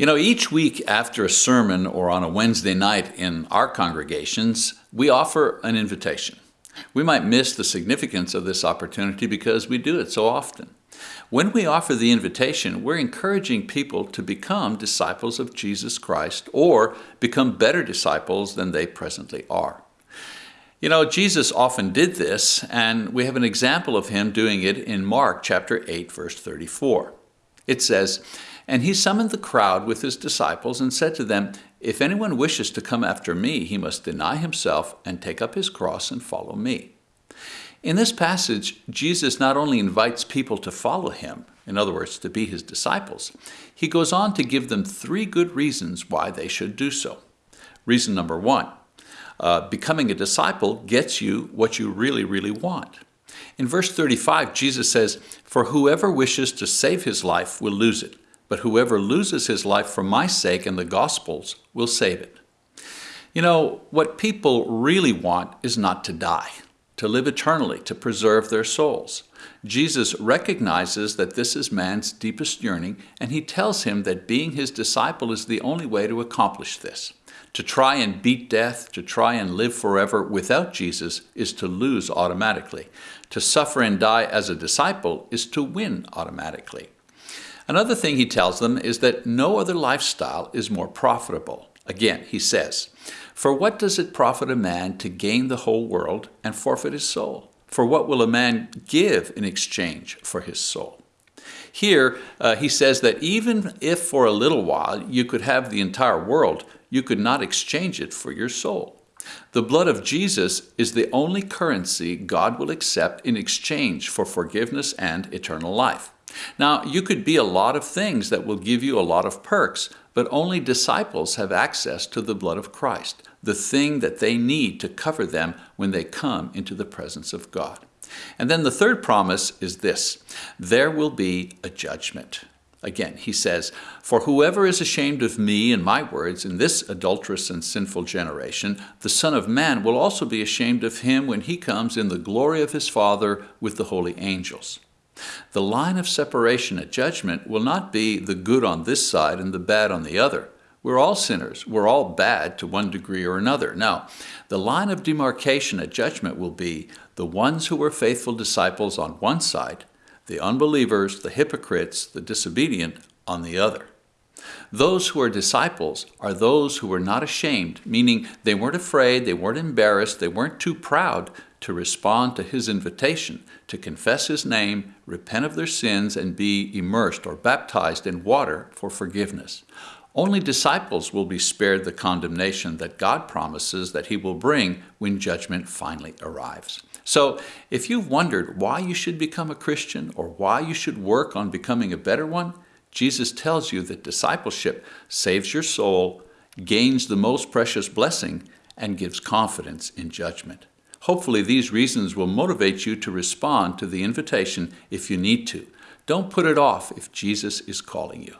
You know, each week after a sermon or on a Wednesday night in our congregations, we offer an invitation. We might miss the significance of this opportunity because we do it so often. When we offer the invitation, we're encouraging people to become disciples of Jesus Christ or become better disciples than they presently are. You know, Jesus often did this, and we have an example of him doing it in Mark chapter 8, verse 34. It says, And he summoned the crowd with his disciples and said to them, If anyone wishes to come after me, he must deny himself and take up his cross and follow me. In this passage, Jesus not only invites people to follow him, in other words, to be his disciples, he goes on to give them three good reasons why they should do so. Reason number one, uh, becoming a disciple gets you what you really, really want. In verse 35, Jesus says, For whoever wishes to save his life will lose it, but whoever loses his life for my sake and the gospel's will save it. You know, what people really want is not to die to live eternally, to preserve their souls. Jesus recognizes that this is man's deepest yearning, and he tells him that being his disciple is the only way to accomplish this. To try and beat death, to try and live forever without Jesus is to lose automatically. To suffer and die as a disciple is to win automatically. Another thing he tells them is that no other lifestyle is more profitable. Again, he says, for what does it profit a man to gain the whole world and forfeit his soul? For what will a man give in exchange for his soul? Here, uh, he says that even if for a little while you could have the entire world, you could not exchange it for your soul. The blood of Jesus is the only currency God will accept in exchange for forgiveness and eternal life. Now, you could be a lot of things that will give you a lot of perks, but only disciples have access to the blood of Christ the thing that they need to cover them when they come into the presence of God. And then the third promise is this, there will be a judgment. Again, he says, For whoever is ashamed of me and my words in this adulterous and sinful generation, the Son of Man will also be ashamed of him when he comes in the glory of his Father with the holy angels. The line of separation at judgment will not be the good on this side and the bad on the other. We're all sinners. We're all bad to one degree or another. Now, the line of demarcation at judgment will be the ones who were faithful disciples on one side, the unbelievers, the hypocrites, the disobedient on the other. Those who are disciples are those who were not ashamed, meaning they weren't afraid, they weren't embarrassed, they weren't too proud to respond to his invitation to confess his name, repent of their sins, and be immersed or baptized in water for forgiveness. Only disciples will be spared the condemnation that God promises that he will bring when judgment finally arrives. So if you've wondered why you should become a Christian or why you should work on becoming a better one, Jesus tells you that discipleship saves your soul, gains the most precious blessing, and gives confidence in judgment. Hopefully these reasons will motivate you to respond to the invitation if you need to. Don't put it off if Jesus is calling you.